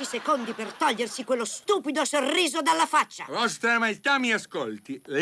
Dieci secondi per togliersi quello stupido sorriso dalla faccia. Vostra Maestà mi ascolti. Le